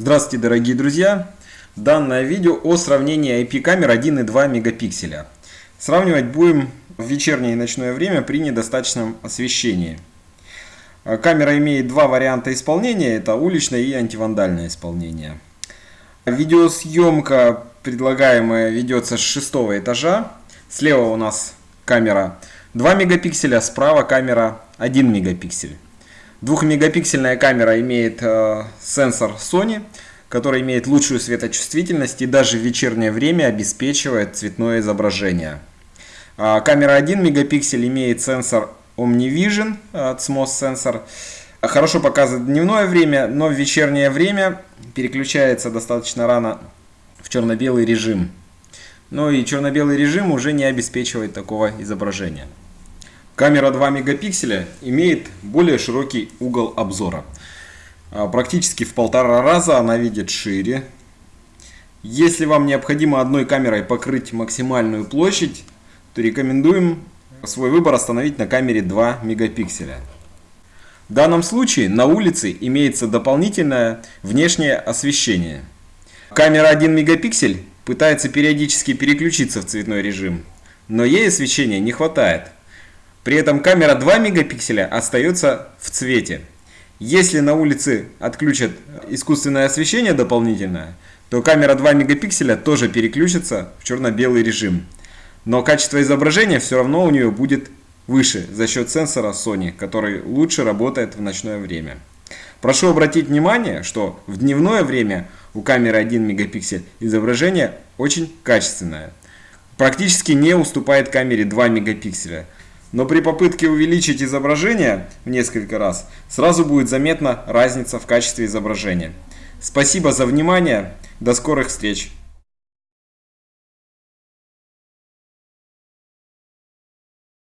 Здравствуйте, дорогие друзья! Данное видео о сравнении IP-камер 1 и 2 мегапикселя. Сравнивать будем в вечернее и ночное время при недостаточном освещении. А, камера имеет два варианта исполнения, это уличное и антивандальное исполнение. Видеосъемка предлагаемая ведется с шестого этажа. Слева у нас камера 2 мегапикселя, справа камера 1 мегапиксель. Двухмегапиксельная камера имеет э, сенсор Sony, который имеет лучшую светочувствительность и даже в вечернее время обеспечивает цветное изображение. А камера 1 мегапиксель имеет сенсор OmniVision от SMOS Sensor. Хорошо показывает дневное время, но в вечернее время переключается достаточно рано в черно-белый режим. Но и черно-белый режим уже не обеспечивает такого изображения. Камера 2 мегапикселя имеет более широкий угол обзора. А, практически в полтора раза она видит шире. Если вам необходимо одной камерой покрыть максимальную площадь, то рекомендуем свой выбор остановить на камере 2 мегапикселя. В данном случае на улице имеется дополнительное внешнее освещение. Камера 1 мегапиксель пытается периодически переключиться в цветной режим, но ей освещения не хватает. При этом камера 2 мегапикселя остается в цвете. Если на улице отключат искусственное освещение дополнительное, то камера 2 мегапикселя тоже переключится в черно-белый режим. Но качество изображения все равно у нее будет выше за счет сенсора Sony, который лучше работает в ночное время. Прошу обратить внимание, что в дневное время у камеры 1 мегапиксель изображение очень качественное. Практически не уступает камере 2 мегапикселя. Но при попытке увеличить изображение в несколько раз, сразу будет заметна разница в качестве изображения. Спасибо за внимание, до скорых встреч!